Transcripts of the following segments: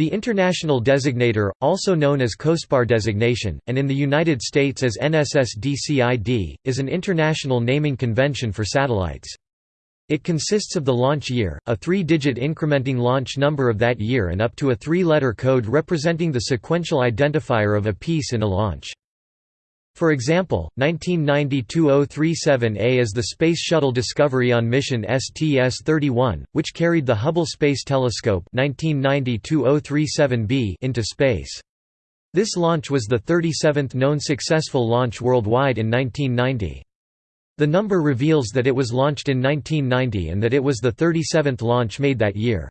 The International Designator, also known as COSPAR designation, and in the United States as NSSDC ID, is an international naming convention for satellites. It consists of the launch year, a three-digit incrementing launch number of that year and up to a three-letter code representing the sequential identifier of a piece in a launch. For example, 1990-2037A is the Space Shuttle Discovery on mission STS-31, which carried the Hubble Space Telescope 1990-2037B into space. This launch was the 37th known successful launch worldwide in 1990. The number reveals that it was launched in 1990 and that it was the 37th launch made that year.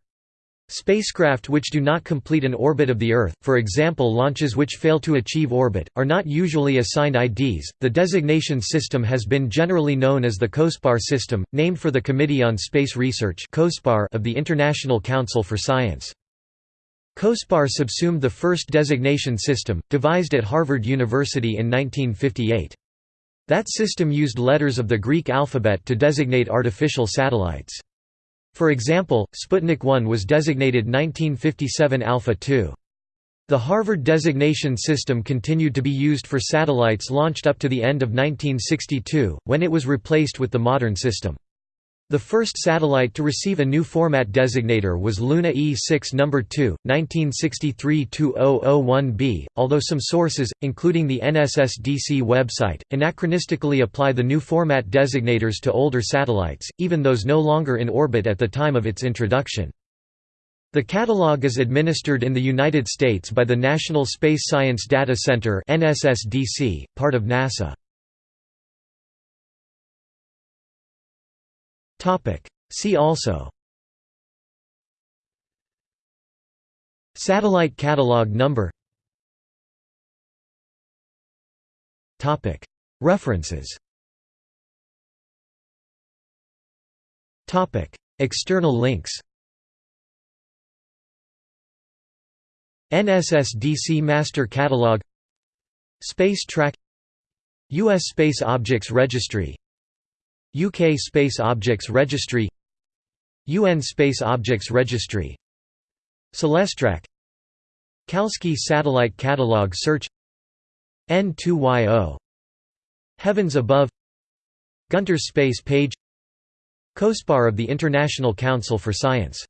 Spacecraft which do not complete an orbit of the Earth, for example launches which fail to achieve orbit, are not usually assigned IDs. The designation system has been generally known as the COSPAR system, named for the Committee on Space Research of the International Council for Science. COSPAR subsumed the first designation system, devised at Harvard University in 1958. That system used letters of the Greek alphabet to designate artificial satellites. For example, Sputnik 1 was designated 1957 Alpha 2. The Harvard designation system continued to be used for satellites launched up to the end of 1962, when it was replaced with the modern system. The first satellite to receive a new format designator was Luna E6 No. 2, 1963-2001b, although some sources, including the NSSDC website, anachronistically apply the new format designators to older satellites, even those no longer in orbit at the time of its introduction. The catalog is administered in the United States by the National Space Science Data Center part of NASA. Topic. See also Satellite catalog number Topic. References Topic. External links NSSDC Master Catalog Space Track U.S. Space Objects Registry UK Space Objects Registry UN Space Objects Registry CelesTrak Kalski Satellite Catalog Search N2YO Heavens Above Gunter's Space Page COSPAR of the International Council for Science